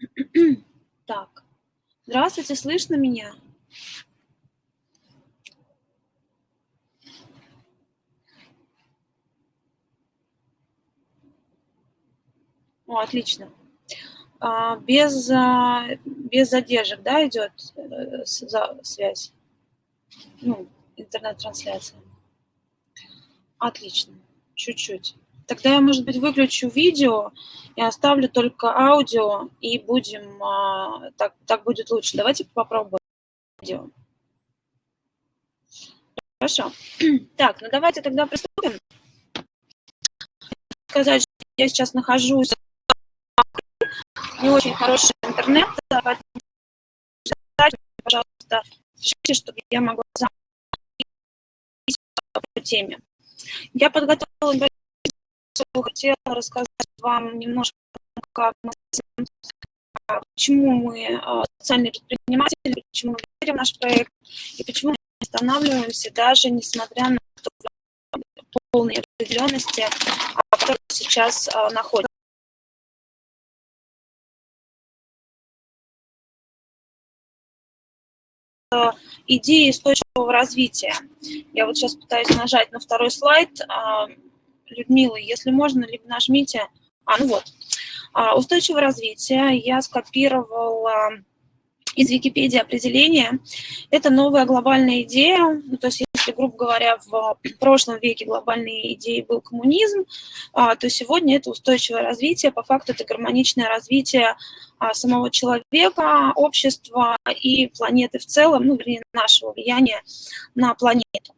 Так, здравствуйте, слышно меня? О, отлично. А, без, а, без задержек, да, идет э, связь? Ну, интернет-трансляция. Отлично, чуть-чуть. Тогда я, может быть, выключу видео и оставлю только аудио, и будем, а, так, так будет лучше. Давайте попробуем видео. Хорошо. Так, ну давайте тогда приступим. Сказать, что я сейчас нахожусь не очень хороший интернет, пожалуйста, пишите, чтобы я могла по теме. Я подготовила хотела рассказать вам немножко, как мы, почему мы а, социальные предприниматели, почему мы верим в наш проект и почему мы останавливаемся даже несмотря на полные определенности, в которой сейчас а, находимся. идеи устойчивого развития. Я вот сейчас пытаюсь нажать на второй слайд. Людмила, если можно, либо нажмите. А, ну вот. А, устойчивое развитие. Я скопировала из Википедии определение. Это новая глобальная идея. Ну, то есть, если, грубо говоря, в прошлом веке глобальной идеей был коммунизм, а, то сегодня это устойчивое развитие. По факту это гармоничное развитие а, самого человека, общества и планеты в целом, ну, вернее, нашего влияния на планету.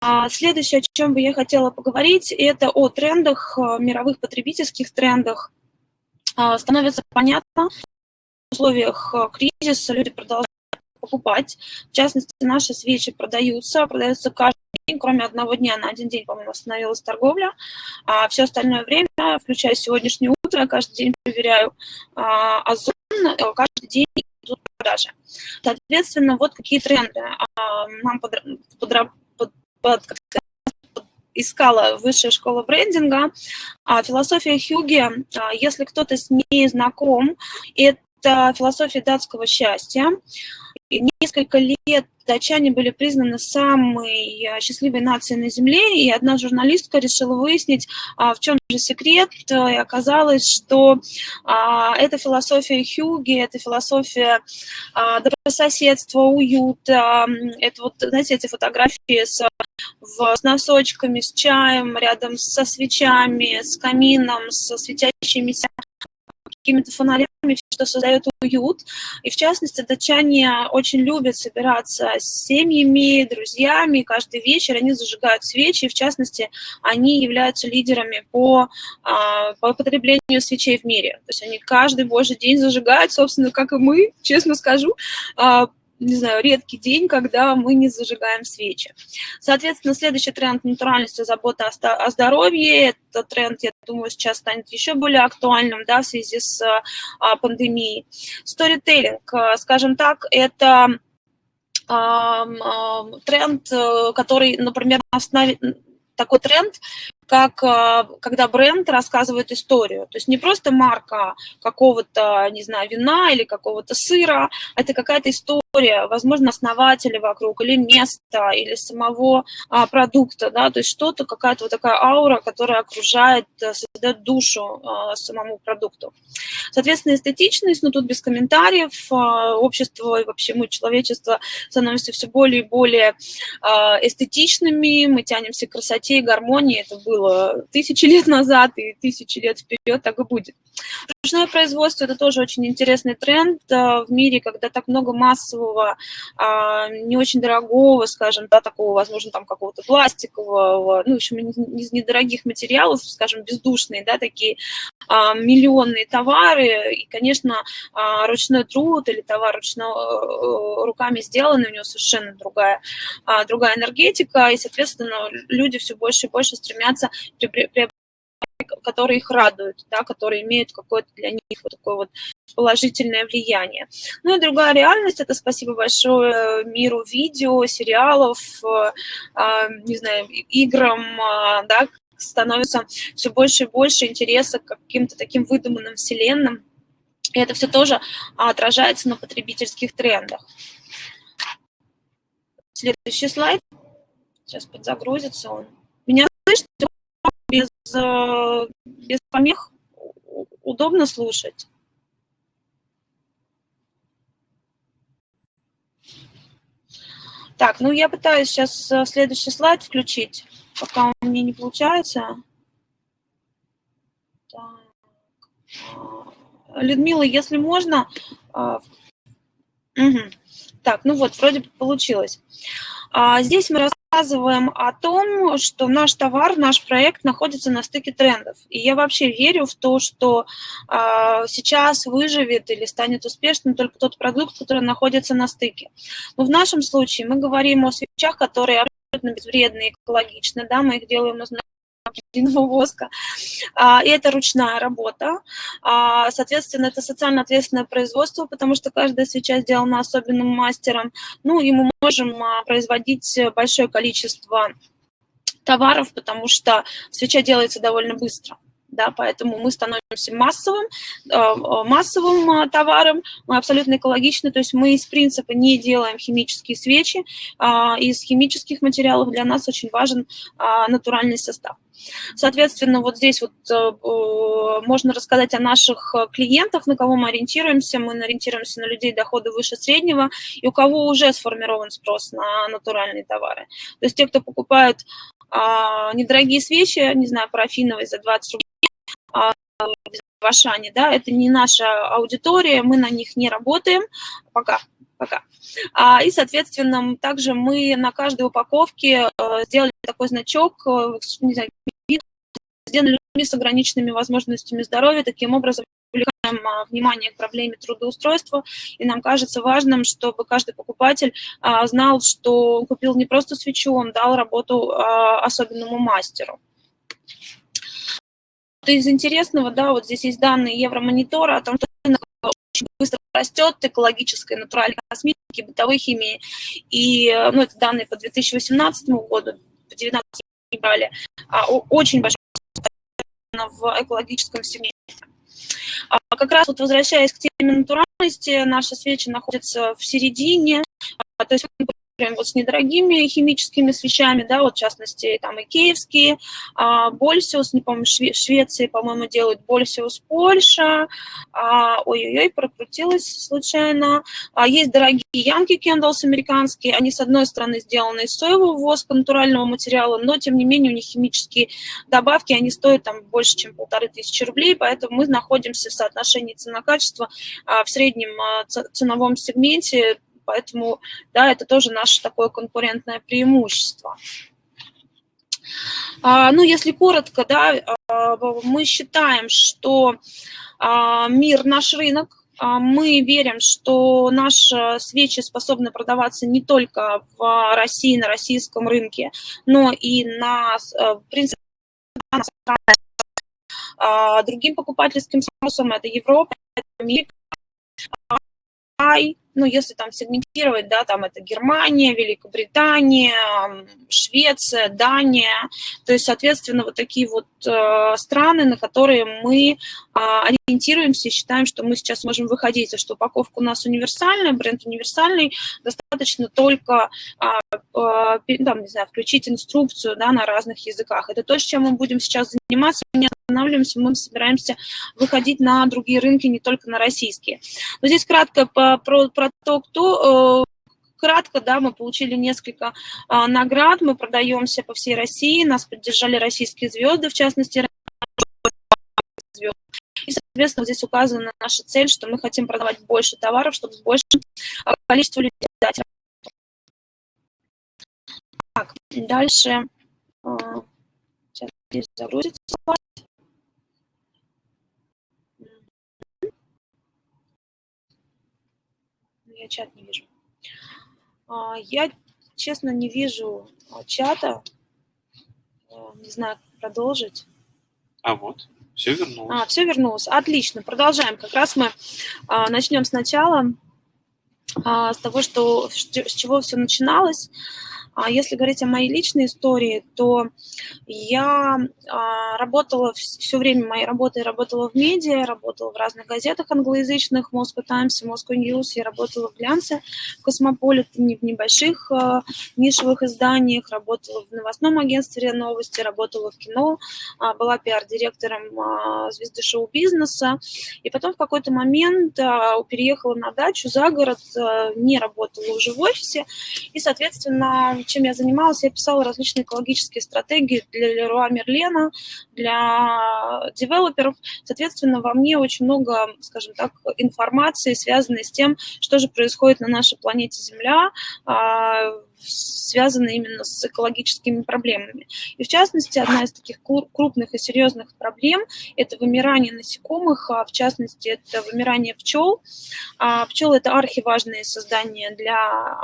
А следующее, о чем бы я хотела поговорить, это о трендах, э, мировых потребительских трендах. А, становится понятно, в условиях э, кризиса люди продолжают покупать. В частности, наши свечи продаются, продаются каждый день, кроме одного дня, на один день, по-моему, остановилась торговля. А все остальное время, включая сегодняшнее утро, каждый день проверяю а, Озон, э, каждый день идут продажи. Соответственно, вот какие тренды нам под, под, искала высшая школа брендинга. А философия Хьюги, а, если кто-то с ней знаком, это философия датского счастья. Несколько лет датчане были признаны самой э, счастливой нацией на Земле, и одна журналистка решила выяснить, а, в чем же секрет, и оказалось, что а, это философия Хьюги, это философия а, добрососедства, уюта, это вот, знаете, эти фотографии с, с носочками, с чаем, рядом со свечами, с камином, со светящимися какими-то фонарями, что создает уют. И в частности, датчане очень любят собираться с семьями, друзьями. Каждый вечер они зажигают свечи. И в частности, они являются лидерами по, а, по потреблению свечей в мире. То есть они каждый божий день зажигают, собственно, как и мы, честно скажу, а, не знаю, редкий день, когда мы не зажигаем свечи. Соответственно, следующий тренд натуральности, забота о здоровье. Этот тренд, я думаю, сейчас станет еще более актуальным да, в связи с а, пандемией. Сторителлинг, а, скажем так, это а, тренд, э, который, например, на основе такой тренд, как а, когда бренд рассказывает историю. То есть не просто марка какого-то, не знаю, вина или какого-то сыра, это какая-то история, возможно, основателя вокруг, или места, или самого а, продукта, да, то есть что-то, какая-то вот такая аура, которая окружает, э, создает душу а, самому продукту. Соответственно, эстетичность, ну тут без комментариев, а, общество и вообще мы, человечество, становимся все более и более а, эстетичными, мы тянемся к красоте и гармонии, это было тысячи лет назад и тысячи лет вперед так и будет. Ручное производство – это тоже очень интересный тренд в мире, когда так много массового, а, не очень дорогого, скажем, да, такого, возможно, там какого-то пластикового, ну, в общем, из недорогих материалов, скажем, бездушные, да, такие а, миллионные товары, и, конечно, а, ручной труд или товар ручно, э, руками сделанный, у него совершенно другая, другая энергетика, и, соответственно, люди все больше и больше стремятся приобретать которые их радуют, да, которые имеют какое-то для них вот такое вот положительное влияние. Ну и другая реальность, это спасибо большое миру видео, сериалов, э, а, не знаю, играм, а, да, становится все больше и больше интереса к каким-то таким выдуманным вселенным, И это все тоже отражается на потребительских трендах. Следующий слайд. Сейчас подзагрузится он. Меня слышно без, э, без помех? Удобно слушать? Так, ну я пытаюсь сейчас э, следующий слайд включить, пока у меня не получается. Так. Людмила, если можно... Угу. Так, ну вот, вроде получилось. А, здесь мы рассказываем о том, что наш товар, наш проект находится на стыке трендов. И я вообще верю в то, что а, сейчас выживет или станет успешным только тот продукт, который находится на стыке. Но в нашем случае мы говорим о свечах, которые абсолютно безвредны, экологичны, да, мы их делаем из длинного воска. А, и это ручная работа. А, соответственно, это социально ответственное производство, потому что каждая свеча сделана особенным мастером. Ну и мы можем а, производить большое количество товаров, потому что свеча делается довольно быстро да, поэтому мы становимся массовым, массовым товаром, мы абсолютно экологичны, то есть мы из принципа не делаем химические свечи, из химических материалов для нас очень важен натуральный состав. Соответственно, вот здесь вот э, э, можно рассказать о наших э, клиентах, на кого мы ориентируемся. Мы ориентируемся на людей дохода выше среднего, и у кого уже сформирован спрос на натуральные товары. То есть те, кто покупают недорогие свечи, не знаю, парафиновые за 20 рублей, в Ашане, да, это не наша аудитория, мы на них не работаем пока, пока. А, и, соответственно, также мы на каждой упаковке сделали такой значок, не знаю, сделаны людьми с ограниченными возможностями здоровья, таким образом привлекаем а, внимание к проблеме трудоустройства, и нам кажется важным, чтобы каждый покупатель а, знал, что купил не просто свечу, он дал работу а, особенному мастеру. Из интересного, да, вот здесь есть данные Евромонитора о том, что рынок очень быстро растет, экологической, натуральной косметики, бытовой химии. И, ну, это данные по 2018 году, по 2019 не брали. Очень большой в экологическом сегменте. А как раз вот возвращаясь к теме натуральности, наши свечи находятся в середине, а, то есть прям вот с недорогими химическими свечами, да, вот в частности там и киевские, а, Больсиус, не помню, Шве Швеции, по-моему, делают Больсиус Польша, а, ой-ой-ой, прокрутилась случайно. А, есть дорогие Янки Кендалс американские, они с одной стороны сделаны из соевого воска, натурального материала, но тем не менее у них химические добавки, они стоят там больше, чем полторы тысячи рублей, поэтому мы находимся в соотношении цена-качество а, в среднем а, ценовом сегменте Поэтому, да, это тоже наше такое конкурентное преимущество. А, ну, если коротко, да, а, мы считаем, что а, мир наш рынок, мы верим, что наши свечи способны продаваться не только в России, на российском рынке, но и на, в принципе, другим покупательским спросом, это Европа, это Америка, ну, если там сегментировать, да, там это Германия, Великобритания, Швеция, Дания, то есть, соответственно, вот такие вот э, страны, на которые мы э, ориентируемся и считаем, что мы сейчас можем выходить, а что упаковка у нас универсальная, бренд универсальный, достаточно только, э, э, там, не знаю, включить инструкцию, да, на разных языках. Это то, чем мы будем сейчас заниматься, останавливаемся, мы собираемся выходить на другие рынки, не только на российские. Но здесь кратко по, про, про то, кто... Э, кратко, да, мы получили несколько а, наград, мы продаемся по всей России, нас поддержали российские звезды, в частности, и, соответственно, здесь указана наша цель, что мы хотим продавать больше товаров, чтобы с большим количеством людей дать. Так, дальше. А, сейчас здесь загрузится я чат не вижу. А, я, честно, не вижу а, чата. А, не знаю, как продолжить. А вот, все вернулось. А, все вернулось. Отлично, продолжаем. Как раз мы начнем сначала с того, что, с чего все начиналось. А если говорить о моей личной истории, то я а, работала все время моей работы, работала в медиа, работала в разных газетах англоязычных, Moscow Times, Moscow News, я работала в глянце, в Космополите, в небольших а, нишевых изданиях, работала в новостном агентстве новости, работала в кино, была пиар-директором звезды шоу-бизнеса, и потом в какой-то момент переехала на дачу за город, не работала уже в офисе, и, соответственно, чем я занималась, я писала различные экологические стратегии для Леруа Мерлена, для девелоперов. Соответственно, во мне очень много, скажем так, информации, связанной с тем, что же происходит на нашей планете Земля, а, связаны именно с экологическими проблемами. И в частности, одна из таких крупных и серьезных проблем – это вымирание насекомых, а в частности, это вымирание пчел. А пчелы – это архиважные создания для,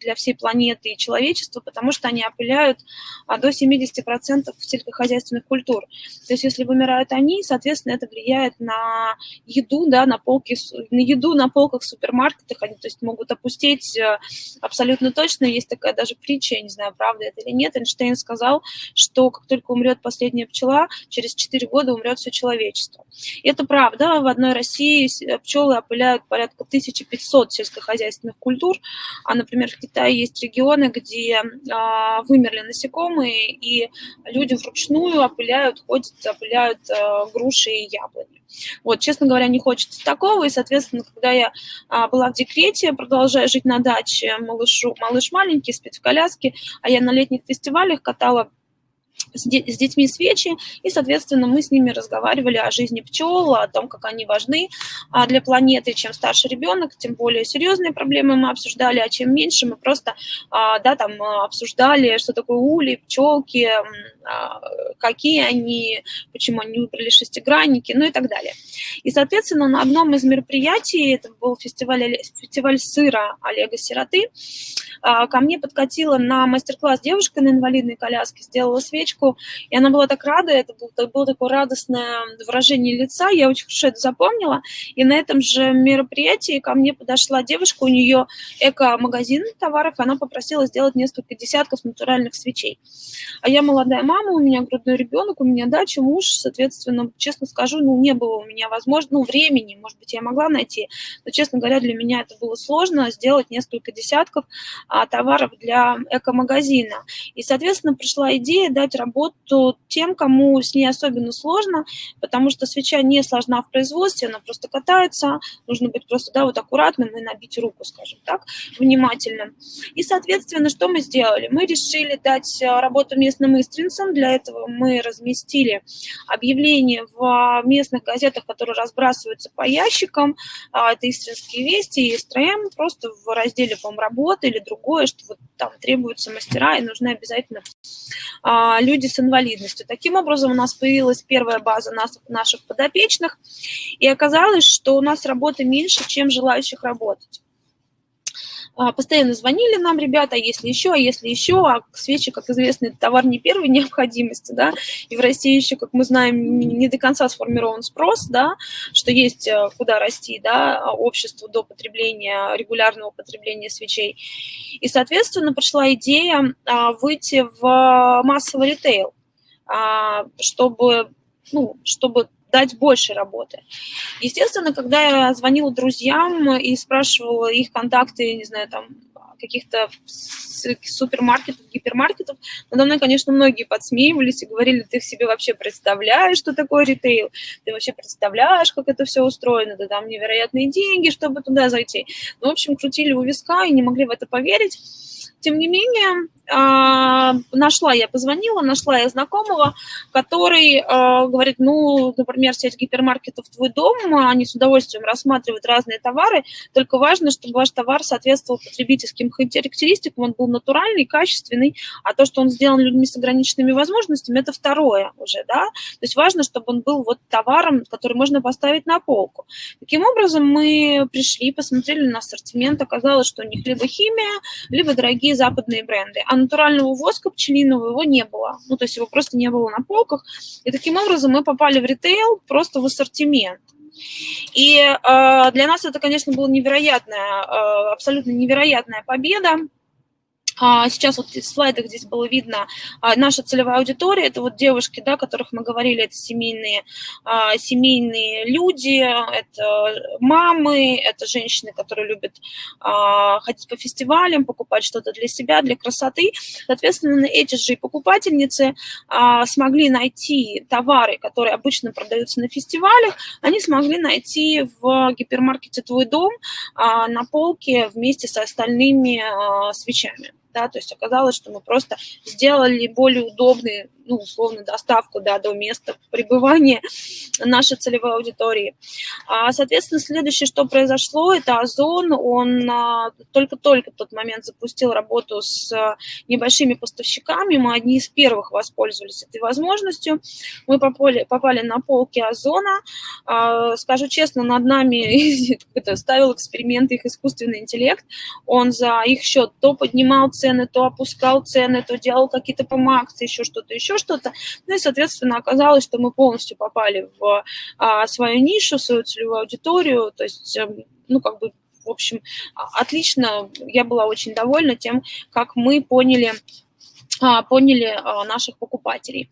для всей планеты и человечества, потому что они опыляют а, до 70% сельскохозяйственных культур. То есть если вымирают они, соответственно, это влияет на еду, да, на, полки, на еду на полках в супермаркетах, они то есть, могут опустить э, абсолютно точно. Есть такая даже притча, я не знаю, правда это или нет, Эйнштейн сказал, что как только умрет последняя пчела, через 4 года умрет все человечество. И это правда. В одной России пчелы опыляют порядка 1500 сельскохозяйственных культур, а, например, в Китае есть регионы, где а, вымерли насекомые, и люди вручную опыляют, ходят, опыляют а, груши и яблони. Вот, честно говоря, не хочется такого, и, соответственно, когда я а, была в декрете, продолжая жить на даче, малышу, малыш маленький, спит в коляске, а я на летних фестивалях катала с, детьми свечи, и, соответственно, мы с ними разговаривали о жизни пчел, о том, как они важны а, для планеты. Чем старше ребенок, тем более серьезные проблемы мы обсуждали, а чем меньше мы просто а, да, там, обсуждали, что такое ули, пчелки, а, какие они, почему они выбрали шестигранники, ну и так далее. И, соответственно, на одном из мероприятий, это был фестиваль, фестиваль сыра Олега Сироты, ко мне подкатила на мастер-класс девушка на инвалидной коляске, сделала свечку, девочку, и она была так рада, это было, было такое радостное выражение лица, я очень хорошо это запомнила, и на этом же мероприятии ко мне подошла девушка, у нее эко-магазин товаров, она попросила сделать несколько десятков натуральных свечей. А я молодая мама, у меня грудной ребенок, у меня дача, муж, соответственно, честно скажу, ну, не было у меня возможности, ну, времени, может быть, я могла найти, но, честно говоря, для меня это было сложно, сделать несколько десятков а, товаров для эко-магазина. И, соответственно, пришла идея дать работу тем, кому с ней особенно сложно, потому что свеча не сложна в производстве, она просто катается, нужно быть просто, да, вот аккуратным и набить руку, скажем так, внимательно. И, соответственно, что мы сделали? Мы решили дать э, работу местным истринцам, для этого мы разместили объявление в местных газетах, которые разбрасываются по ящикам, а, это истринские вести и СТРМ, просто в разделе, по-моему, работы или другое, что вот там требуются мастера и нужны обязательно а, люди с инвалидностью. Таким образом, у нас появилась первая база нас, наших подопечных, и оказалось, что у нас работы меньше, чем желающих работать. А, постоянно звонили нам ребята, а если еще, а если еще, а свечи, как известно, это товар не первой необходимости, да, и в России еще, как мы знаем, не до конца сформирован спрос, да, что есть э, куда расти, да, обществу до потребления, регулярного потребления свечей. И, соответственно, пришла идея а, выйти в массовый ритейл, чтобы, ну, чтобы дать больше работы. Естественно, когда я звонила друзьям и спрашивала их контакты, не знаю, там, каких-то супермаркетов, гипермаркетов, надо мной, конечно, многие подсмеивались и говорили, ты себе вообще представляешь, что такое ритейл, ты вообще представляешь, как это все устроено, ты там невероятные деньги, чтобы туда зайти. Ну, в общем, крутили у виска и не могли в это поверить. Тем не менее, а, нашла я, позвонила, нашла я знакомого, который а, говорит, ну, например, сеть гипермаркетов «Твой дом», они с удовольствием рассматривают разные товары, только важно, чтобы ваш товар соответствовал потребительским характеристикам, он был натуральный, качественный, а то, что он сделан людьми с ограниченными возможностями, это второе уже, да, то есть важно, чтобы он был вот товаром, который можно поставить на полку. Таким образом, мы пришли, посмотрели на ассортимент, оказалось, что у них либо химия, либо дорогие западные бренды, а натурального воска пчелиного его не было. Ну, то есть его просто не было на полках. И таким образом мы попали в ритейл просто в ассортимент. И э, для нас это, конечно, была невероятная, э, абсолютно невероятная победа. А, сейчас вот в слайдах здесь было видно а, наша целевая аудитория, это вот девушки, да, о которых мы говорили, это семейные, а, семейные люди, это мамы, это женщины, которые любят ходить по фестивалям, покупать что-то для себя, для красоты. Соответственно, эти же покупательницы смогли найти товары, которые обычно продаются на фестивалях, они смогли найти в гипермаркете «Твой дом» на полке вместе с остальными свечами да, то есть оказалось, что мы просто сделали более удобный ну, условно, доставку да, до места пребывания нашей целевой аудитории. А, соответственно, следующее, что произошло, это Озон, он а, только-только в тот момент запустил работу с небольшими поставщиками, мы одни из первых воспользовались этой возможностью, мы попали, попали на полки Озона, а, скажу честно, над нами ставил эксперименты их искусственный интеллект, он за их счет то поднимал цены, то опускал цены, то делал какие-то помакции, еще что-то, еще что-то. Ну и, соответственно, оказалось, что мы полностью попали в а, свою нишу, свою целевую аудиторию, то есть, эм, ну, как бы, в общем, а, отлично, я была очень довольна тем, как мы поняли, а, поняли а, наших покупателей.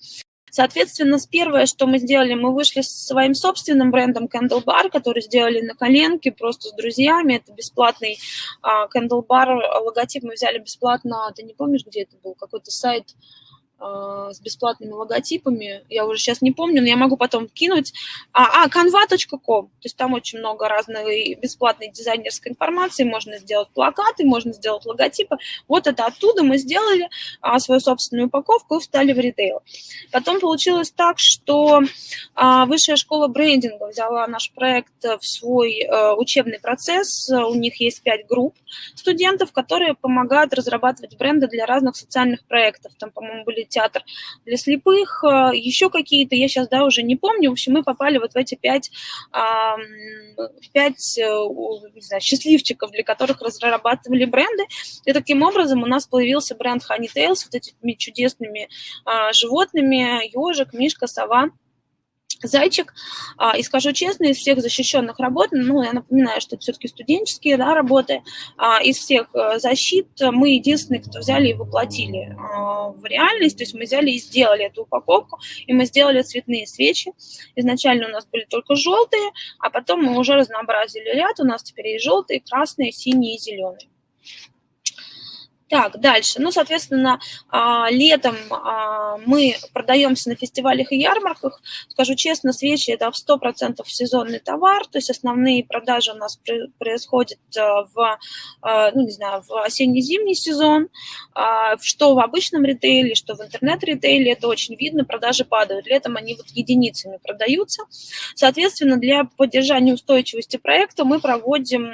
Соответственно, первое, что мы сделали, мы вышли с своим собственным брендом Candle Bar, который сделали на коленке просто с друзьями. Это бесплатный Candle Bar, логотип мы взяли бесплатно, ты не помнишь, где это был, какой-то сайт, а, с бесплатными логотипами, я уже сейчас не помню, но я могу потом кинуть. А, а canva.com, то есть там очень много разной бесплатной дизайнерской информации, можно сделать плакаты, можно сделать логотипы. Вот это оттуда мы сделали а, свою собственную упаковку и встали в ритейл. Потом получилось так, что а, Высшая школа брендинга взяла наш проект в свой а, учебный процесс. У них есть пять групп студентов, которые помогают разрабатывать бренды для разных социальных проектов. Там, по-моему, были театр для слепых, э, еще какие-то, я сейчас, да, уже не помню. В общем, мы попали вот в эти пять, пять э, не знаю, счастливчиков, для которых разрабатывали бренды. И таким образом у нас появился бренд Honey Tales, вот этими чудесными а, животными, ежик, мишка, сова зайчик. А, и скажу честно, из всех защищенных работ, ну, я напоминаю, что это все-таки студенческие да, работы, а, из всех э, защит мы единственные, кто взяли и воплотили а, в реальность, то есть мы взяли и сделали эту упаковку, и мы сделали цветные свечи. Изначально у нас были только желтые, а потом мы уже разнообразили ряд, у нас теперь есть желтые, красные, синие и зеленые. Так, дальше. Ну, соответственно, а, летом а, мы продаемся на фестивалях и ярмарках. Скажу честно, свечи – это в 100% сезонный товар, то есть основные продажи у нас происходят а, в, ну, не знаю, в осенне-зимний сезон, что в обычном ритейле, что в интернет-ритейле, это очень видно, продажи падают. Летом они вот единицами продаются. Соответственно, для поддержания устойчивости проекта мы проводим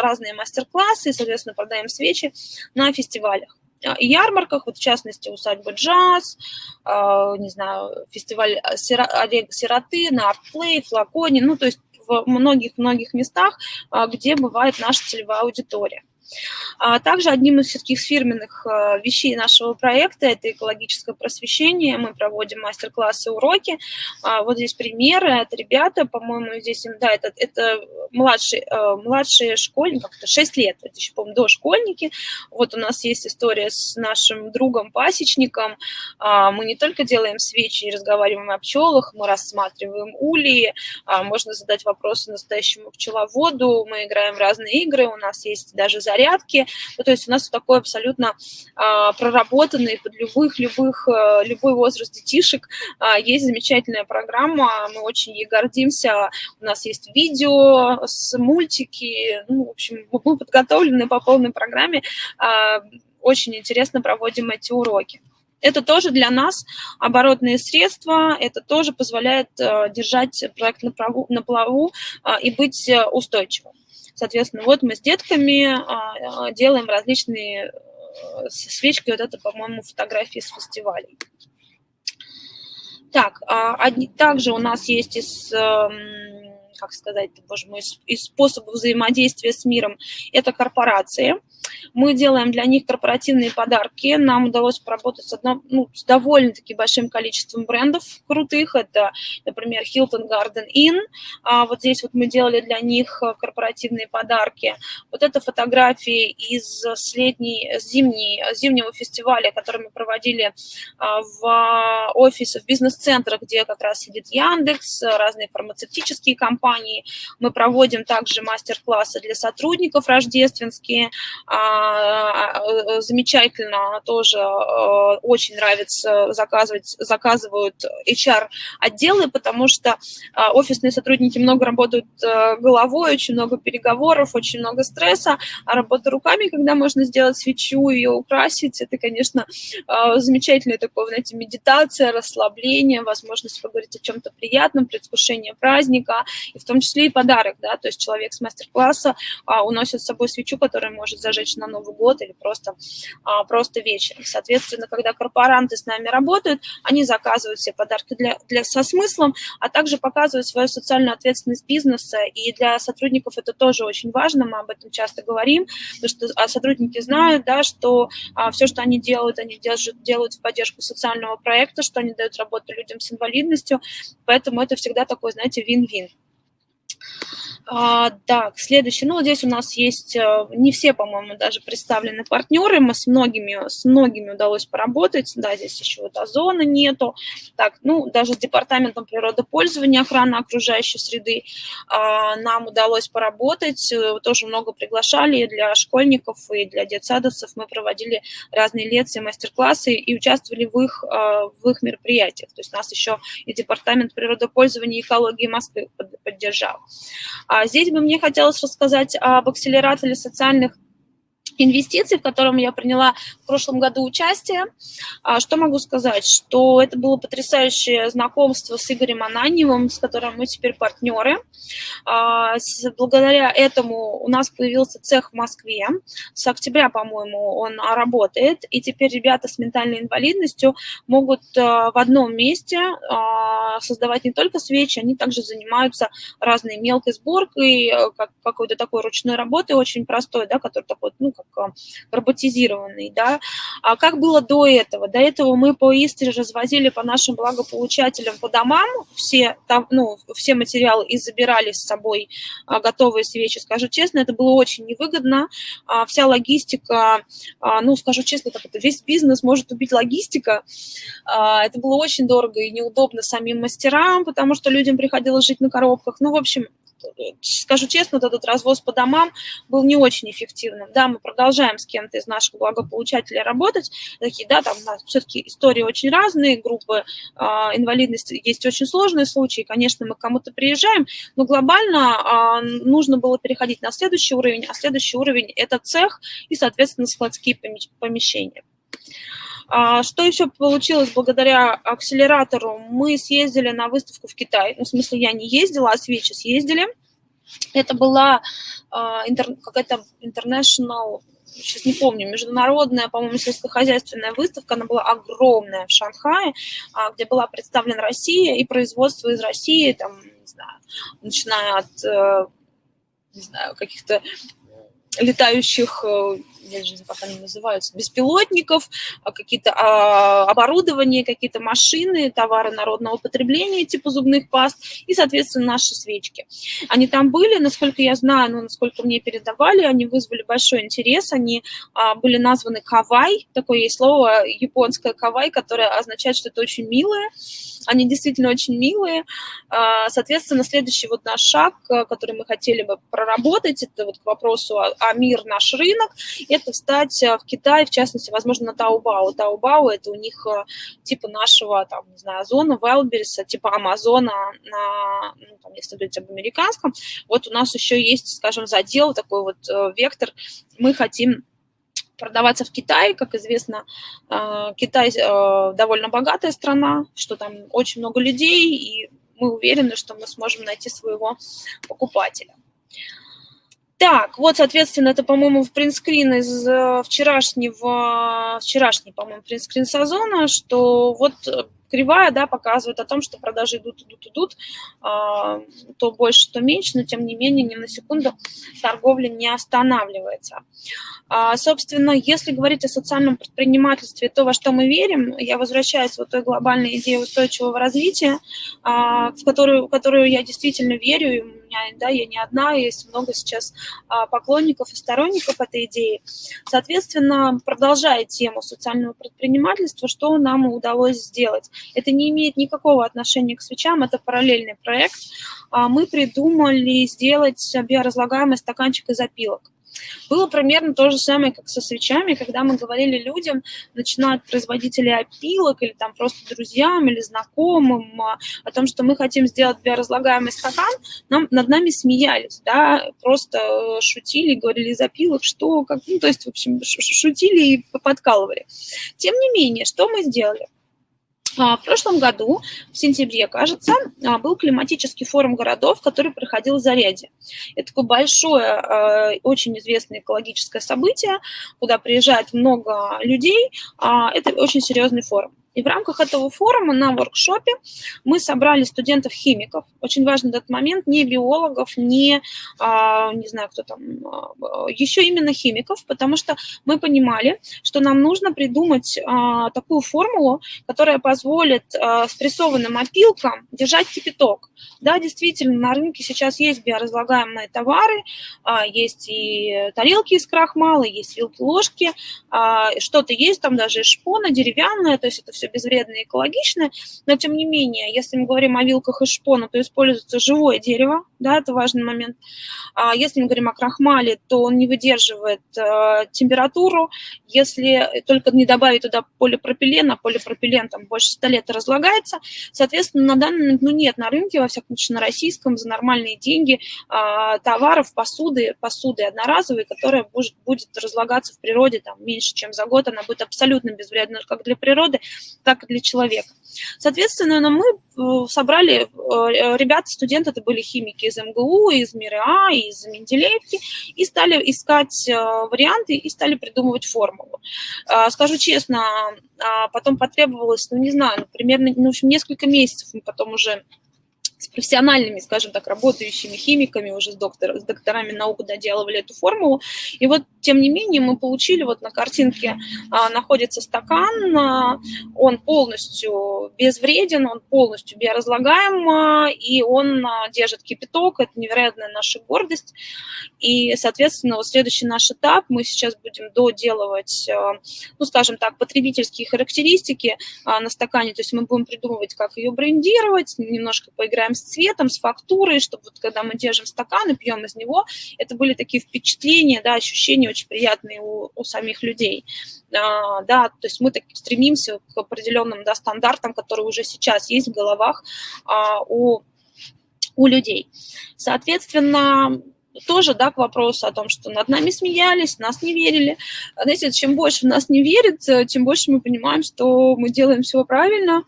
разные мастер-классы, соответственно, продаем свечи на фестивалях а, и ярмарках, вот в частности усадьба джаз, а, не знаю, фестиваль а, сироты, на артплей, флаконе, ну то есть в многих-многих местах, где бывает наша целевая аудитория. А также одним из таких фирменных э, вещей нашего проекта – это экологическое просвещение. Мы проводим мастер-классы, уроки. А вот здесь примеры. Это ребята, по-моему, здесь, да, это, это младшие, э, младшие школьники, как-то 6 лет, это еще, по-моему, дошкольники. Вот у нас есть история с нашим другом-пасечником. А мы не только делаем свечи и разговариваем о пчелах, мы рассматриваем ульи, можно задать вопросы настоящему пчеловоду, мы играем в разные игры, у нас есть даже заряд порядке. Ну, то есть у нас такой абсолютно а, проработанный под любых, любых, а, любой возраст детишек. А, есть замечательная программа, мы очень ей гордимся. У нас есть видео с мультики. Ну, в общем, мы подготовлены по полной программе. А, очень интересно проводим эти уроки. Это тоже для нас оборотные средства, это тоже позволяет э, держать проект на, плаву э, и быть э, устойчивым. Соответственно, вот мы с детками а, а, делаем различные э, свечки, вот это, по-моему, фотографии с фестивалей. Так, а, также у нас есть из, эм, как сказать, боже мой, из способов взаимодействия с миром, это корпорации – Мы делаем для них корпоративные подарки. Нам удалось поработать с, ну, с довольно-таки большим количеством брендов крутых. Это, например, Hilton Garden Inn. А вот здесь вот мы делали для них корпоративные подарки. Вот это фотографии из летней, зимней, зимнего фестиваля, который мы проводили а, в офисе, в бизнес-центрах, где как раз сидит Яндекс, разные фармацевтические компании. Мы проводим также мастер-классы для сотрудников рождественские. А, а, замечательно, тоже очень нравится заказывать, заказывают HR-отделы, потому что офисные сотрудники много работают головой, очень много переговоров, очень много стресса, а работа руками, когда можно сделать свечу, ее украсить, это, конечно, замечательная такое, знаете, медитация, расслабление, возможность поговорить о чем-то приятном, предвкушение праздника, и в том числе и подарок, да, то есть человек с мастер-класса а, уносит с собой свечу, которая может зажечь на Новый год или просто, а, просто вечером. Соответственно, когда корпоранты с нами работают, они заказывают все подарки для, для, со смыслом, а также показывают свою социальную ответственность бизнеса, и для сотрудников это тоже очень важно, мы об этом часто говорим, потому что а, сотрудники знают, да, что а, все, что они делают, они держат, делают в поддержку социального проекта, что они дают работу людям с инвалидностью, поэтому это всегда такой, знаете, вин-вин. А, так, следующий. Ну, здесь у нас есть, э, не все, по-моему, даже представлены партнеры. Мы с многими, с многими удалось поработать. Да, здесь еще вот озона нету. Так, ну, даже с департаментом природопользования, охраны окружающей среды а, нам удалось поработать. Э, тоже много приглашали для школьников, и для детсадовцев. Мы проводили разные лекции, мастер-классы и участвовали в их, э, в их мероприятиях. То есть нас еще и департамент природопользования и экологии Москвы поддержал. А здесь бы мне хотелось рассказать об акселераторе социальных инвестиций, в котором я приняла в прошлом году участие. А, что могу сказать? Что это было потрясающее знакомство с Игорем Ананьевым, с которым мы теперь партнеры. А, благодаря этому у нас появился цех в Москве. С октября, по-моему, он работает. И теперь ребята с ментальной инвалидностью могут а, в одном месте создавать не только свечи, они также занимаются разной мелкой сборкой, э, какой-то такой ручной работой, очень простой, да, который такой, ну, как роботизированный, да. А как было до этого? До этого мы по Истре развозили по нашим благополучателям по домам все, там, ну, все материалы и забирали с собой а, готовые свечи. Скажу честно, это было очень невыгодно. А, вся логистика, а, ну, скажу честно, как это, весь бизнес может убить логистика. Это было очень дорого и неудобно самим мастерам, потому что людям приходилось жить на коробках. Ну, в общем, скажу честно, этот развоз по домам был не очень эффективным. Да, мы продолжаем с кем-то из наших благополучателей работать. Такие, да, там все-таки истории очень разные, группы э, инвалидности есть очень сложные случаи. Конечно, мы к кому-то приезжаем, но глобально э, нужно было переходить на следующий уровень, а следующий уровень – это цех и, соответственно, складские помещения. А, что еще получилось благодаря акселератору? Мы съездили на выставку в Китай. Ну, в смысле, я не ездила, а свечи съездили. Это была а, какая-то international, сейчас не помню, международная, по-моему, сельскохозяйственная выставка. Она была огромная в Шанхае, а, где была представлена Россия и производство из России, там, не знаю, начиная от э, не знаю, каких-то летающих э, я даже не знаю, как они называются, беспилотников, а какие-то а, оборудования, какие-то машины, товары народного потребления, типа зубных паст, и, соответственно, наши свечки. Они там были, насколько я знаю, ну, насколько мне передавали, они вызвали большой интерес, они а, были названы кавай, такое есть слово японское кавай, которое означает, что это очень милое, они действительно очень милые. А, соответственно, следующий вот наш шаг, который мы хотели бы проработать, это вот к вопросу о, о мир наш рынок, это встать э, в Китай, в частности, возможно, на Таобао. Таобао – это у них э, типа нашего, там, не знаю, Озона, Wildberries, типа Амазона, на, ну, там, если говорить об американском. Вот у нас еще есть, скажем, задел, такой вот э, вектор. Мы хотим продаваться в Китае. Как известно, Китай довольно богатая страна, что там очень много людей, и мы уверены, что мы сможем найти своего покупателя. Так, вот, соответственно, это, по-моему, в принтскрин из э, вчерашнего, вчерашний, по-моему, принтскрин сезона, что вот э, кривая, да, показывает о том, что продажи идут, идут, идут, а, то больше, то меньше, но тем не менее ни на секунду торговля не останавливается. А, собственно, если говорить о социальном предпринимательстве, то, во что мы верим, я возвращаюсь в той глобальной идее устойчивого развития, а, в которую, в которую я действительно верю, и меня, да, я не одна, есть много сейчас поклонников и сторонников этой идеи. Соответственно, продолжая тему социального предпринимательства, что нам удалось сделать? Это не имеет никакого отношения к свечам, это параллельный проект. А, мы придумали сделать биоразлагаемый стаканчик из опилок. Было примерно то же самое, как со свечами, когда мы говорили людям, начинают производители опилок или там просто друзьям или знакомым а, о том, что мы хотим сделать биоразлагаемый стакан, нам, над нами смеялись, да, просто э, шутили, говорили из опилок, что, как, ну, то есть, в общем, шутили и подкалывали. Тем не менее, что мы сделали? А, в прошлом году, в сентябре, кажется, а, был климатический форум городов, который проходил в Заряде. Это такое большое, а, очень известное экологическое событие, куда приезжает много людей. Это очень серьезный форум. И в рамках этого форума на воркшопе мы собрали студентов-химиков, очень важный этот момент, не биологов, не, а, не знаю, кто там, а, еще именно химиков, потому что мы понимали, что нам нужно придумать а, такую формулу, которая позволит с прессованным опилкам держать кипяток. Да, действительно, на рынке сейчас есть биоразлагаемые товары, есть и тарелки из крахмала, есть вилки-ложки, что-то есть, там даже шпона деревянная, то есть это все все безвредно и экологично, но тем не менее, если мы говорим о вилках из шпона, то используется живое дерево, да, это важный момент. А если мы говорим о крахмале, то он не выдерживает э, температуру, если только не добавить туда полипропилен, а полипропилен там больше 100 лет разлагается, соответственно, на данный ну, нет на рынке, во всяком случае, на российском, за нормальные деньги э, товаров, посуды, посуды одноразовой, которая будет, будет разлагаться в природе там меньше, чем за год, она будет абсолютно безвредна как для природы, так и для человека. Соответственно, ну, мы э, собрали, э, ребята, студенты, это были химики из МГУ, из МИРА, из Менделеевки, и стали искать э, варианты и стали придумывать формулу. Скажу честно, а потом потребовалось, ну, не знаю, ну, примерно, ну, в общем, несколько месяцев мы потом уже с профессиональными, скажем так, работающими химиками, уже с, доктор, с докторами наук доделывали эту формулу. И вот, тем не менее, мы получили, вот на картинке а, находится стакан, а, он полностью безвреден, он полностью биоразлагаем, а, и он а, держит кипяток, это невероятная наша гордость. И, соответственно, вот следующий наш этап, мы сейчас будем доделывать, а, ну, скажем так, потребительские характеристики а, на стакане, то есть мы будем придумывать, как ее брендировать, немножко поиграем играем с цветом, с фактурой, чтобы вот когда мы держим стакан и пьем из него, это были такие впечатления, да, ощущения очень приятные у, у самих людей. А, да, то есть мы так стремимся к определенным да, стандартам, которые уже сейчас есть в головах а, у, у людей. Соответственно, тоже, да, к вопросу о том, что над нами смеялись, нас не верили. Знаете, чем больше в нас не верит, тем больше мы понимаем, что мы делаем все правильно,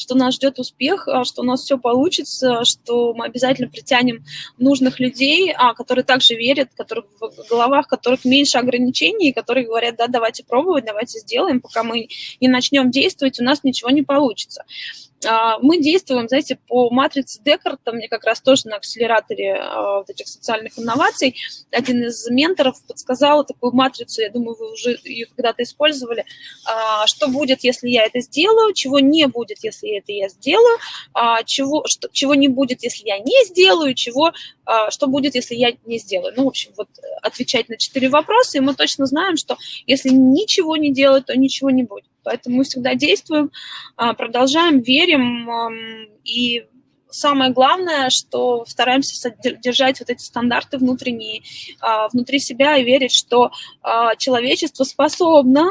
что нас ждет успех, а, что у нас все получится, что мы обязательно притянем нужных людей, а, которые также верят, которые, в головах которых меньше ограничений, которые говорят, да, давайте пробовать, давайте сделаем, пока мы не начнем действовать, у нас ничего не получится. А, мы действуем, знаете, по матрице Декарта, мне как раз тоже на акселераторе а, вот этих социальных инноваций один из менторов подсказал такую матрицу, я думаю, вы уже ее когда-то использовали, а, что будет, если я это сделаю, чего не будет, если это я сделаю, чего, что, чего не будет, если я не сделаю, чего, что будет, если я не сделаю. Ну, в общем, вот отвечать на четыре вопроса, и мы точно знаем, что если ничего не делать, то ничего не будет. Поэтому мы всегда действуем, а, продолжаем, верим. И самое главное, что стараемся держать вот эти стандарты внутренние, а, внутри себя и верить, что а, человечество способно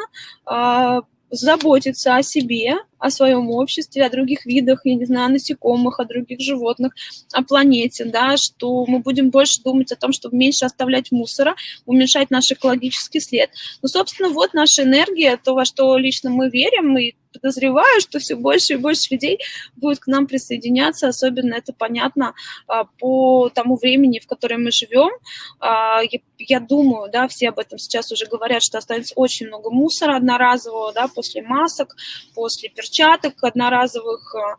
заботиться о себе, о своем обществе, о других видах, я не знаю, насекомых, о других животных, о планете, да, что мы будем больше думать о том, чтобы меньше оставлять мусора, уменьшать наш экологический след. Ну, собственно, вот наша энергия, то, во что лично мы верим, и подозреваю, что все больше и больше людей будет к нам присоединяться, особенно это понятно а, по тому времени, в котором мы живем. А, я думаю, да, все об этом сейчас уже говорят, что останется очень много мусора одноразового, да, после масок, после перчаток, одноразовых, а,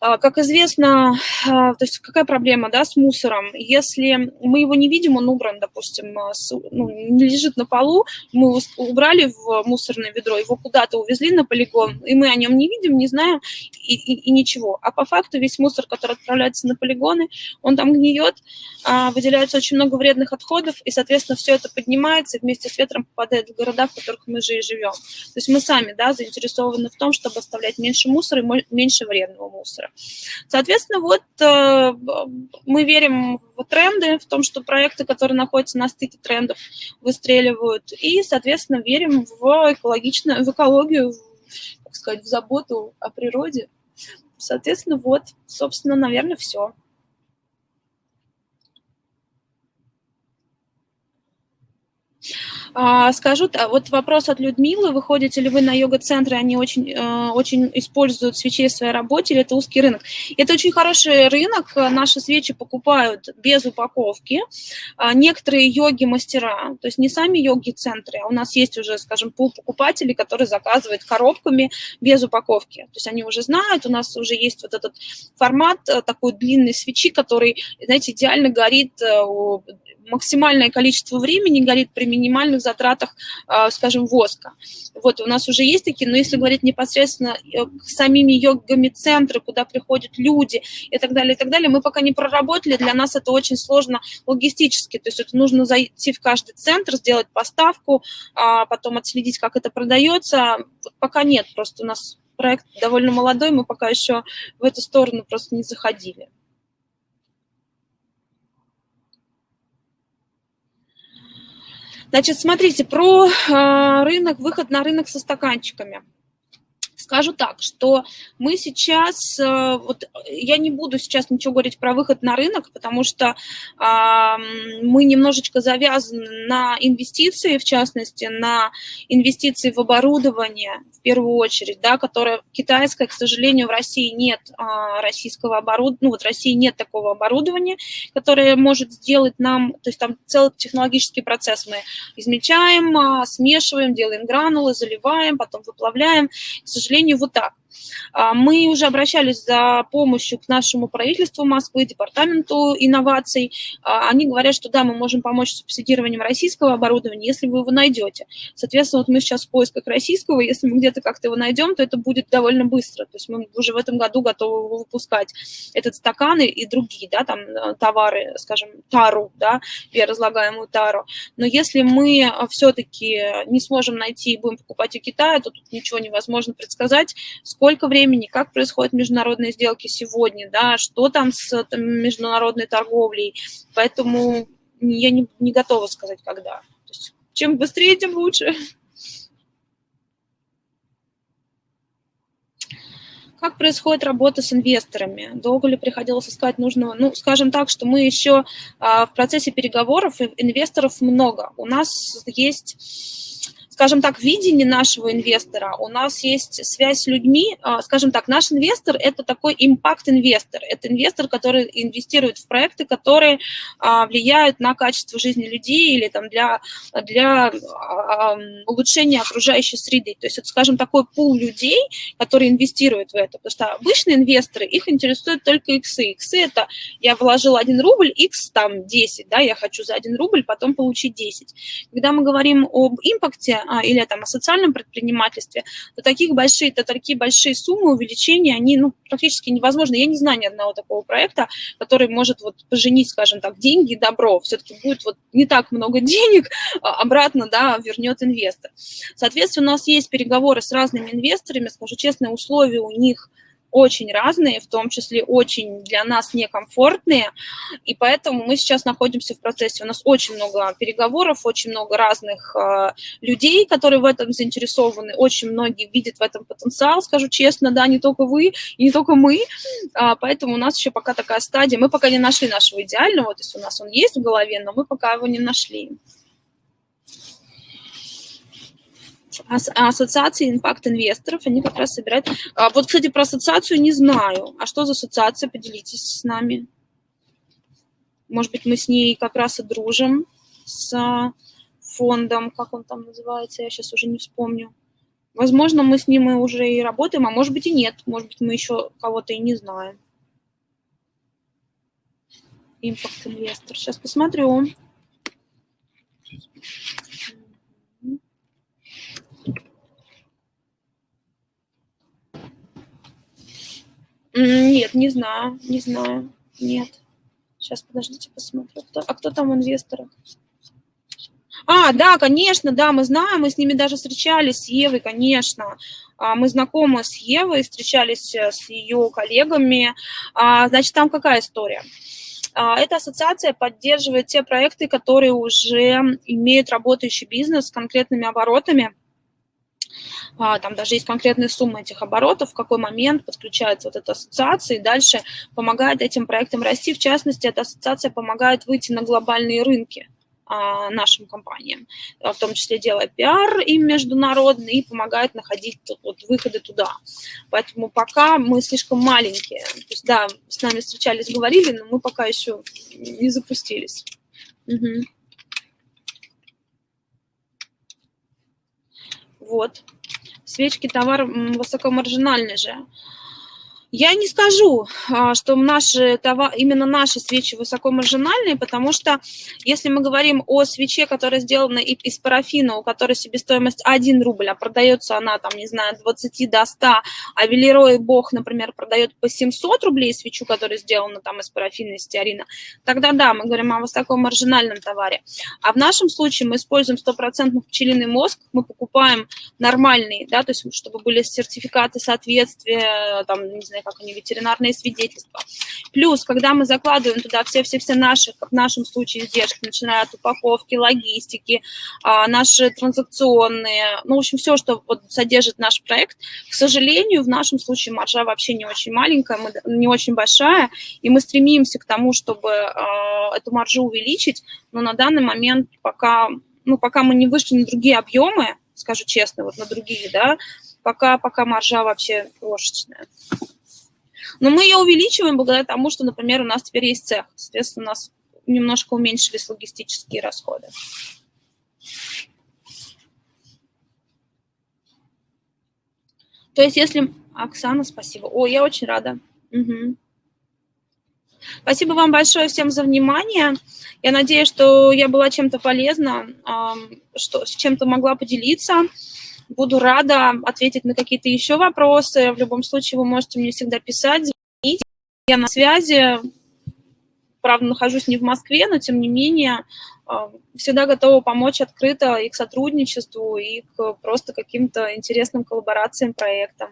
как известно, а, то есть какая проблема да, с мусором? Если мы его не видим, он убран, допустим, а, ну, не лежит на полу, мы его убрали в мусорное ведро, его куда-то увезли на полигон, и мы о нем не видим, не знаем и, и, и ничего. А по факту весь мусор, который отправляется на полигоны, он там гниет, выделяется очень много вредных отходов, и, соответственно, все это поднимается и вместе с ветром попадает в города, в которых мы же и живем. То есть мы сами да, заинтересованы в том, чтобы оставлять меньше мусора и меньше вредного мусора быстро. Соответственно, вот э, мы верим в тренды, в том, что проекты, которые находятся на стыке трендов, выстреливают, и, соответственно, верим в экологичную, в экологию, в, так сказать, в заботу о природе. Соответственно, вот, собственно, наверное, все. А, скажу, вот вопрос от Людмилы, выходите ли вы на йога-центры, они очень, э, очень используют свечи в своей работе, или это узкий рынок? Это очень хороший рынок, наши свечи покупают без упаковки, а, некоторые йоги-мастера, то есть не сами йоги-центры, а у нас есть уже, скажем, пул покупателей, которые заказывают коробками без упаковки, то есть они уже знают, у нас уже есть вот этот формат э, такой длинной свечи, который, знаете, идеально горит э, максимальное количество времени горит при минимальных затратах, а, скажем, воска. Вот у нас уже есть такие, но если говорить непосредственно э, самими йогами центры, куда приходят люди и так далее, и так далее, мы пока не проработали, для нас это очень сложно логистически, то есть это нужно зайти в каждый центр, сделать поставку, а потом отследить, как это продается, пока нет, просто у нас проект довольно молодой, мы пока еще в эту сторону просто не заходили. Значит, смотрите, про э, рынок, выход на рынок со стаканчиками. Скажу так, что мы сейчас, э, вот я не буду сейчас ничего говорить про выход на рынок, потому что мы немножечко завязаны на инвестиции, в частности, на инвестиции в оборудование, в первую очередь, да, которое китайское, к сожалению, в России нет э, российского оборудования, ну вот в России нет такого оборудования, которое может сделать нам, то есть там целый технологический процесс мы измельчаем, э, смешиваем, делаем гранулы, заливаем, потом выплавляем. К сожалению, сожалению, вот так. А, мы уже обращались за помощью к нашему правительству Москвы, департаменту инноваций. А, они говорят, что да, мы можем помочь с субсидированием российского оборудования, если вы его найдете. Соответственно, вот мы сейчас в поисках российского, если мы где-то как-то его найдем, то это будет довольно быстро. То есть мы уже в этом году готовы выпускать этот стакан и другие, да, там э, товары, скажем, тару, да, переразлагаемую тару. Но если мы все-таки не сможем найти и будем покупать у Китая, то тут ничего невозможно предсказать, сколько времени, как происходят международные сделки сегодня, да, что там с там, международной торговлей. Поэтому я не, не готова сказать, когда. То есть, чем быстрее, тем лучше. Как происходит работа с инвесторами? Долго ли приходилось искать нужного? Ну, скажем так, что мы еще а, в процессе переговоров, инвесторов много. У нас есть скажем так, видение нашего инвестора, у нас есть связь с людьми, а, скажем так, наш инвестор – это такой импакт-инвестор, это инвестор, который инвестирует в проекты, которые а, влияют на качество жизни людей или там для, для а, улучшения окружающей среды. То есть это, скажем, такой пул людей, которые инвестируют в это, потому что обычные инвесторы, их интересуют только иксы. Иксы – это я вложил 1 рубль, икс там 10, да, я хочу за 1 рубль потом получить 10. Когда мы говорим об импакте, или там о социальном предпринимательстве, то таких большие, то такие большие суммы увеличения, они ну, практически невозможны. Я не знаю ни одного такого проекта, который может вот поженить, скажем так, деньги и добро. Все-таки будет вот не так много денег, а обратно да, вернет инвестор. Соответственно, у нас есть переговоры с разными инвесторами, скажу честно, условия у них – очень разные, в том числе очень для нас некомфортные, и поэтому мы сейчас находимся в процессе. У нас очень много переговоров, очень много разных э, людей, которые в этом заинтересованы, очень многие видят в этом потенциал, скажу честно, да, не только вы и не только мы, а, поэтому у нас еще пока такая стадия, мы пока не нашли нашего идеального, то есть у нас он есть в голове, но мы пока его не нашли. Ассоциации импакт-инвесторов, они как раз собирают... А, вот, кстати, про ассоциацию не знаю. А что за ассоциация? Поделитесь с нами. Может быть, мы с ней как раз и дружим, с фондом, как он там называется, я сейчас уже не вспомню. Возможно, мы с ним и уже и работаем, а может быть и нет. Может быть, мы еще кого-то и не знаем. Импакт инвестор. Сейчас посмотрю. Нет, не знаю, не знаю, нет. Сейчас, подождите, посмотрю. Кто, а кто там в инвесторах? А, да, конечно, да, мы знаем, мы с ними даже встречались, с Евой, конечно. А, мы знакомы с Евой, встречались э, с ее коллегами. А, значит, там какая история? Эта ассоциация поддерживает те проекты, которые уже имеют работающий бизнес с конкретными оборотами, там даже есть конкретные суммы этих оборотов, в какой момент подключается вот эта ассоциация, и дальше помогает этим проектам расти. В частности, эта ассоциация помогает выйти на глобальные рынки а, нашим компаниям, в том числе делая пиар им международный и помогает находить вот, выходы туда. Поэтому пока мы слишком маленькие. То есть, да, с нами встречались, говорили, но мы пока еще не запустились. Угу. Вот. Свечки товар высокомаржинальный же. Я не скажу, а, что наши, именно наши свечи высокомаржинальные, потому что если мы говорим о свече, которая сделана из парафина, у которой себестоимость 1 рубль, а продается она, там, не знаю, 20 до 100, а Велерой Бог, например, продает по 700 рублей свечу, которая сделана там из парафина, из стеарина, тогда да, мы говорим о высокомаржинальном товаре. А в нашем случае мы используем стопроцентный пчелиный мозг, мы покупаем нормальный, да, то есть чтобы были сертификаты соответствия, там, не знаю, как они, ветеринарные свидетельства. Плюс, когда мы закладываем туда все-все-все наши, в нашем случае, издержки, начиная от упаковки, логистики, а, наши транзакционные, ну, в общем, все, что вот содержит наш проект, к сожалению, в нашем случае маржа вообще не очень маленькая, не очень большая, и мы стремимся к тому, чтобы э, эту маржу увеличить, но на данный момент пока, ну, пока мы не вышли на другие объемы, скажу честно, вот на другие, да, пока, пока маржа вообще крошечная. Но мы ее увеличиваем благодаря тому, что, например, у нас теперь есть цех. Соответственно, у нас немножко уменьшились логистические расходы. То есть если... Оксана, спасибо. О, я очень рада. Угу. Спасибо вам большое всем за внимание. Я надеюсь, что я была чем-то полезна, что с чем-то могла поделиться. Буду рада ответить на какие-то еще вопросы. В любом случае, вы можете мне всегда писать, звонить. Я на связи. Правда, нахожусь не в Москве, но тем не менее а, всегда готова помочь открыто и к сотрудничеству, и к просто каким-то интересным коллаборациям, проектам.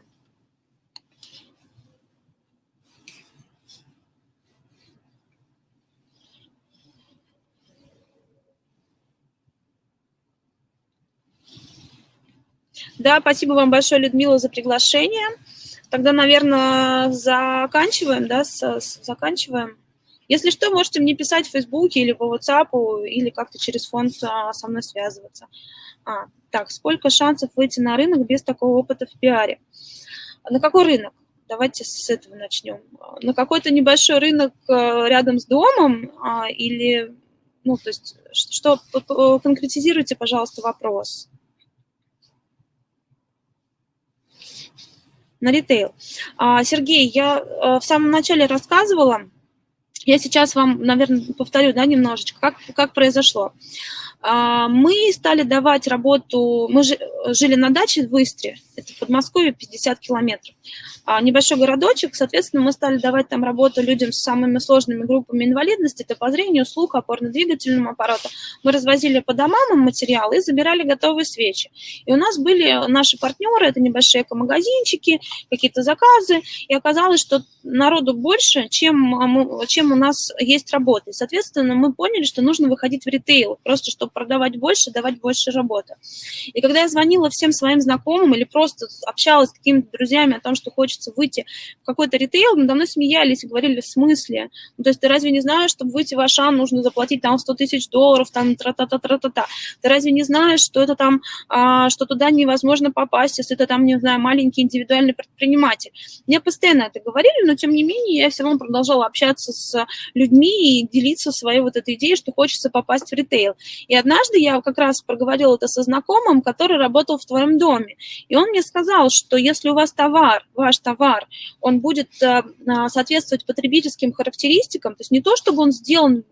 Да, спасибо вам большое, Людмила, за приглашение. Тогда, наверное, заканчиваем, да, с, с, заканчиваем. Если что, можете мне писать в Фейсбуке или по WhatsApp, или как-то через фонд а, со мной связываться. А, так, сколько шансов выйти на рынок без такого опыта в пиаре? На какой рынок? Давайте с этого начнем. На какой-то небольшой рынок а, рядом с домом а, или, ну, то есть, что, конкретизируйте, пожалуйста, вопрос. На ритейл. А, Сергей, я э, в самом начале рассказывала, я сейчас вам, наверное, повторю да, немножечко, как, как произошло. А, мы стали давать работу, мы жили на даче в Истре, это в Подмосковье, 50 километров. А, небольшой городочек, соответственно, мы стали давать там работу людям с самыми сложными группами инвалидности, это по зрению, слуху, опорно-двигательному аппарату. Мы развозили по домам материалы и забирали готовые свечи. И у нас были наши партнеры, это небольшие эко-магазинчики, какие-то заказы, и оказалось, что народу больше, чем, мы, чем у нас есть работы. И, соответственно, мы поняли, что нужно выходить в ритейл, просто чтобы продавать больше, давать больше работы. И когда я звонила всем своим знакомым или просто общалась с какими-то друзьями о том, что хочется выйти в какой-то ритейл, надо мной смеялись и говорили, в смысле? Ну, то есть ты разве не знаешь, чтобы выйти в Ашан, нужно заплатить там 100 тысяч долларов, там тра-та-та-тра-та-та. Ты разве не знаешь, что это там, а, что туда невозможно попасть, если ты там, не знаю, маленький индивидуальный предприниматель? Мне постоянно это говорили, но тем не менее я все равно продолжала общаться с людьми и делиться своей вот этой идеей, что хочется попасть в ритейл. И И однажды я как раз проговорила это со знакомым, который работал в твоем доме. И он мне сказал, что если у вас товар, ваш товар, он будет э, а, соответствовать потребительским характеристикам, то есть не то, чтобы он сделан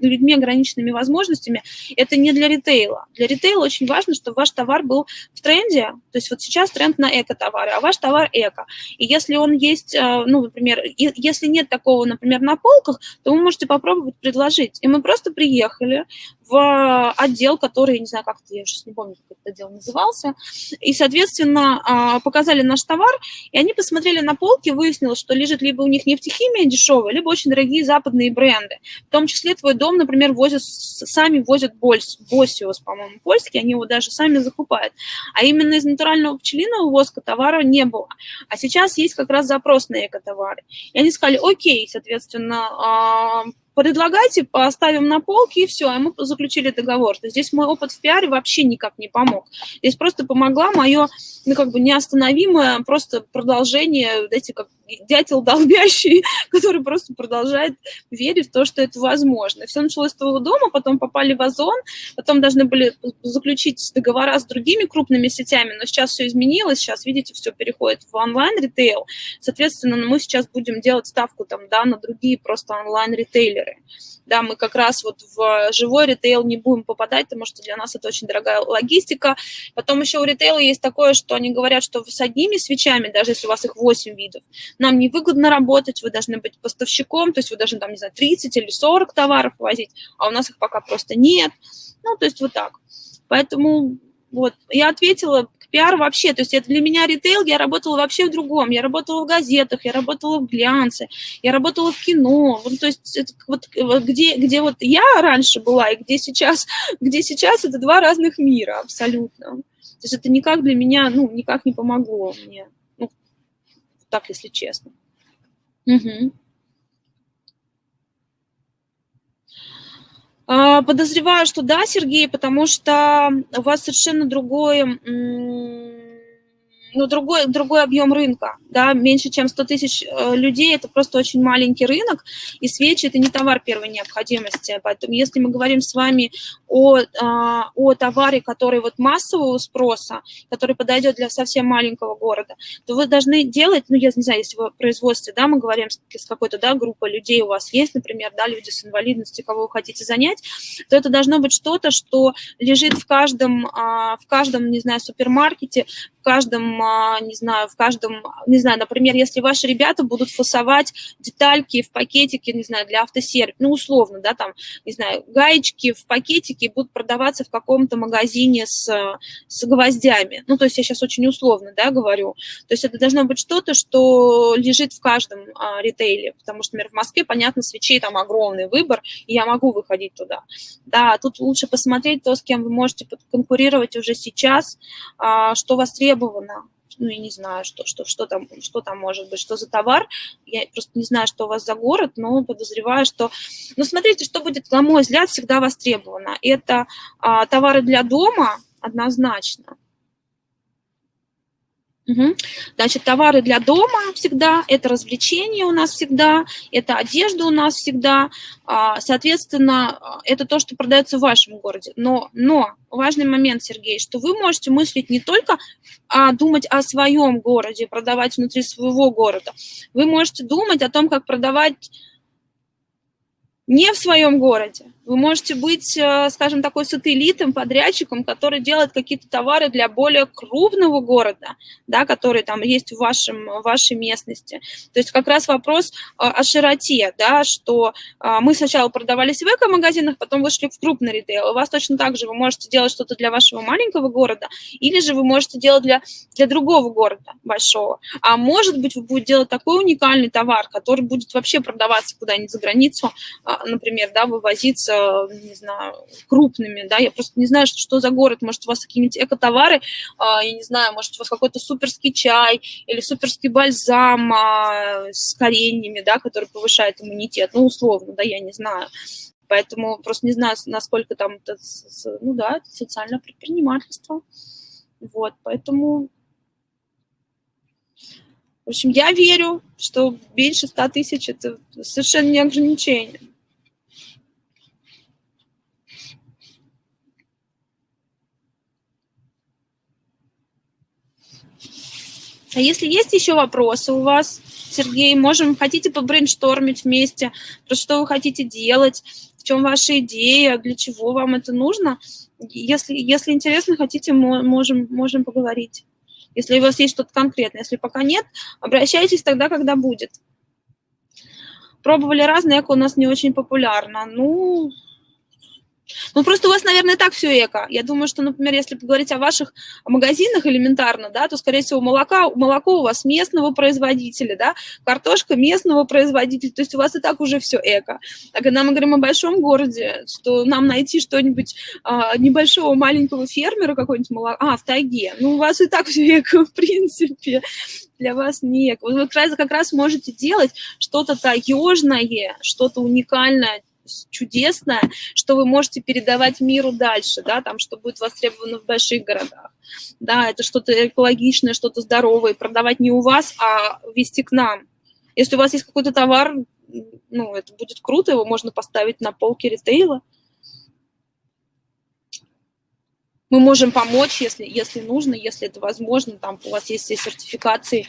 людьми ограниченными возможностями, это не для ритейла. Для ритейла очень важно, чтобы ваш товар был в тренде, то есть вот сейчас тренд на эко-товары, а ваш товар эко. И если он есть, э, ну, например, если нет такого, например, на полках, то вы можете попробовать предложить. И мы просто приехали в отдел, который, не знаю, как это, я сейчас не помню, как этот отдел назывался, и, соответственно, а, показали наш товар, и они посмотрели на полки, выяснилось, что лежит либо у них нефтехимия дешевая, либо очень дорогие западные бренды. В том числе твой дом, например, возят, сами возят Босиос, по-моему, польский, они его даже сами закупают. А именно из натурального пчелиного воска товара не было. А сейчас есть как раз запрос на экотовары. И они сказали, окей, соответственно, а, предлагайте, поставим на полки, и все, и мы заключили договор. То здесь мой опыт в пиаре вообще никак не помог. Здесь просто помогла мое, ну, как бы неостановимое просто продолжение, эти как дятел долбящий, который просто продолжает верить в то, что это возможно. все началось с твоего дома, потом попали в Озон, потом должны были заключить договора с другими крупными сетями, но сейчас все изменилось, сейчас, видите, все переходит в онлайн-ритейл. Соответственно, мы сейчас будем делать ставку там, да, на другие просто онлайн-ритейлеры да, мы как раз вот в живой ритейл не будем попадать, потому что для нас это очень дорогая логистика. Потом еще у ритейла есть такое, что они говорят, что с одними свечами, даже если у вас их 8 видов, нам невыгодно работать, вы должны быть поставщиком, то есть вы должны там, не знаю, 30 или 40 товаров возить, а у нас их пока просто нет. Ну, то есть вот так. Поэтому вот, я ответила, пиар вообще, то есть это для меня ритейл, я работала вообще в другом, я работала в газетах, я работала в глянце, я работала в кино, вот, то есть это, вот, где, где вот я раньше была и где сейчас, где сейчас, это два разных мира абсолютно. То есть это никак для меня, ну, никак не помогло мне, так, если честно. Угу. Подозреваю, что да, Сергей, потому что у вас совершенно другой ну, другой, другой объем рынка, да, меньше, чем 100 тысяч э, людей, это просто очень маленький рынок, и свечи – это не товар первой необходимости, поэтому если мы говорим с вами о, а, о товаре, который вот массового спроса, который подойдет для совсем маленького города, то вы должны делать, ну, я не знаю, если в производстве, да, мы говорим с какой-то, да, группой людей у вас есть, например, да, люди с инвалидностью, кого вы хотите занять, то это должно быть что-то, что лежит в каждом, а, в каждом, не знаю, супермаркете, в каждом, а, не знаю, в каждом, не знаю, например, если ваши ребята будут фасовать детальки в пакетике, не знаю, для автосервиса, ну, условно, да, там, не знаю, гаечки в пакетике будут продаваться в каком-то магазине с, с гвоздями. Ну, то есть я сейчас очень условно, да, говорю. То есть это должно быть что-то, что лежит в каждом а, ритейле, потому что, например, в Москве, понятно, свечей там огромный выбор, и я могу выходить туда. Да, тут лучше посмотреть то, с кем вы можете конкурировать уже сейчас, а, что востребовано, ну, я не знаю, что, что, что, там, что там может быть, что за товар. Я просто не знаю, что у вас за город, но подозреваю, что... Ну, смотрите, что будет, на мой взгляд, всегда востребовано. Это а, товары для дома однозначно. Угу. Значит, товары для дома всегда, это развлечения у нас всегда, это одежда у нас всегда. А, соответственно, это то, что продается в вашем городе. Но, но важный момент, Сергей, что вы можете мыслить не только а, думать о своем городе, продавать внутри своего города. Вы можете думать о том, как продавать не в своем городе, вы можете быть, э, скажем, такой сателлитом, подрядчиком, который делает какие-то товары для более крупного города, да, который там есть в, вашем, в вашей местности. То есть как раз вопрос э, о широте, да, что э, мы сначала продавались в эко-магазинах, потом вышли в крупный ритейл. У вас точно так же вы можете делать что-то для вашего маленького города, или же вы можете делать для, для другого города большого. А может быть, вы будете делать такой уникальный товар, который будет вообще продаваться куда-нибудь за границу, например, да, вывозиться не знаю, крупными, да, я просто не знаю, что, что за город, может, у вас какие-нибудь экотовары, а, я не знаю, может, у вас какой-то суперский чай или суперский бальзам а, с кореньями, да, который повышает иммунитет, ну, условно, да, я не знаю. Поэтому просто не знаю, насколько там, это, ну да, это социальное предпринимательство. Вот, поэтому в общем, я верю, что меньше 100 тысяч – это совершенно не ограничение. А если есть еще вопросы у вас, Сергей, можем, хотите побрейнштормить вместе, про что вы хотите делать, в чем ваша идея, для чего вам это нужно. Если, если интересно, хотите, можем, можем поговорить. Если у вас есть что-то конкретное. Если пока нет, обращайтесь тогда, когда будет. Пробовали разные, эко у нас не очень популярно. Ну, ну, просто у вас, наверное, так все эко. Я думаю, что, например, если поговорить о ваших магазинах элементарно, да, то, скорее всего, молока, молоко у вас местного производителя, да, картошка местного производителя, то есть у вас и так уже все эко. А когда мы говорим о большом городе, что нам найти что-нибудь а, небольшого маленького фермера какой-нибудь молока, а, в тайге, ну, у вас и так все эко, в принципе для вас не эко. Вы как раз, как раз можете делать что-то таежное, что-то уникальное, чудесное, что вы можете передавать миру дальше, да, там, что будет востребовано в больших городах. Да, это что-то экологичное, что-то здоровое, продавать не у вас, а вести к нам. Если у вас есть какой-то товар, ну, это будет круто, его можно поставить на полке ритейла. Мы можем помочь, если, если нужно, если это возможно, там у вас есть все сертификации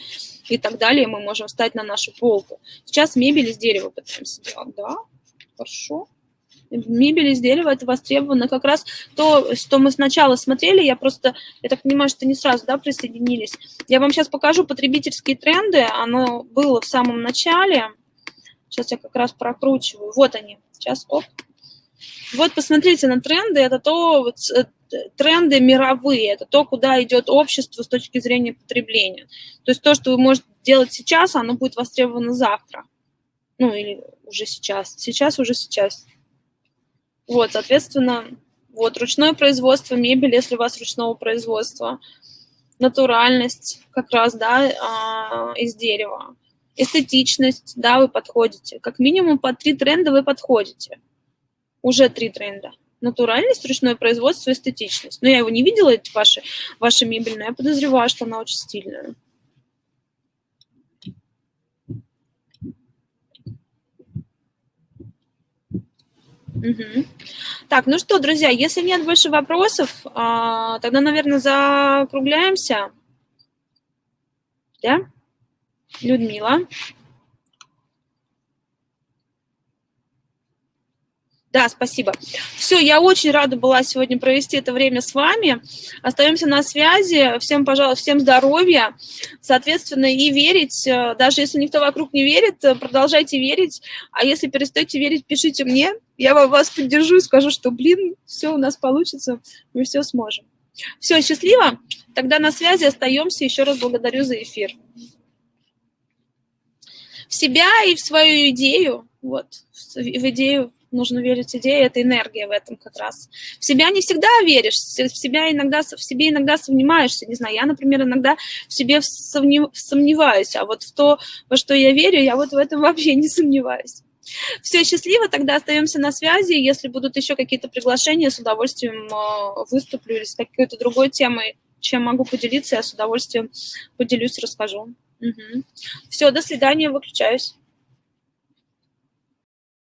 и так далее, мы можем встать на нашу полку. Сейчас мебель из дерева пытаемся делать, да, Хорошо. Мебель из дерева – это востребовано. Как раз то, что мы сначала смотрели, я просто, я так понимаю, что не сразу да, присоединились. Я вам сейчас покажу потребительские тренды. Оно было в самом начале. Сейчас я как раз прокручиваю. Вот они. Сейчас, оп. Вот посмотрите на тренды. Это то, вот, э, тренды мировые. Это то, куда идет общество с точки зрения потребления. То есть то, что вы можете делать сейчас, оно будет востребовано завтра. Ну, или уже сейчас. Сейчас уже сейчас. Вот, соответственно, вот ручное производство мебели, если у вас ручного производства, натуральность как раз, да, а, из дерева, эстетичность, да, вы подходите. Как минимум по три тренда вы подходите. Уже три тренда. Натуральность, ручное производство, эстетичность. Но я его не видела, эти ваши, ваши мебельные, я подозреваю, что она очень стильная. Так, ну что, друзья, если нет больше вопросов, а, тогда, наверное, закругляемся. Да? Людмила. Да, спасибо. Все, я очень рада была сегодня провести это время с вами. Остаемся на связи. Всем, пожалуйста, всем здоровья. Соответственно, и верить, э, даже если никто вокруг не верит, э, продолжайте верить. А если перестаете верить, пишите мне. Я вас поддержу и скажу, что, блин, все у нас получится, мы все сможем. Все, счастливо. Тогда на связи остаемся. Еще раз благодарю за эфир. В себя и в свою идею, вот, в идею нужно верить идее, это энергия в этом как раз. В себя не всегда веришь, в себя иногда, в себе иногда сомневаешься, не знаю, я, например, иногда в себе сомневаюсь, а вот в то, во что я верю, я вот в этом вообще не сомневаюсь. Все, счастливо, тогда остаемся на связи. Если будут еще какие-то приглашения, с удовольствием э, выступлю или с какой-то другой темой, чем могу поделиться, я с удовольствием поделюсь, расскажу. Угу. Все, до свидания, выключаюсь.